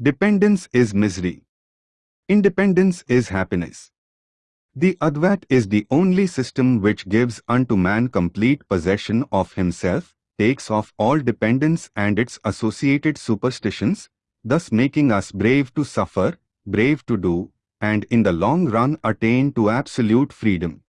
Dependence is misery. Independence is happiness. The Advait is the only system which gives unto man complete possession of himself, takes off all dependence and its associated superstitions, thus making us brave to suffer, brave to do, and in the long run attain to absolute freedom.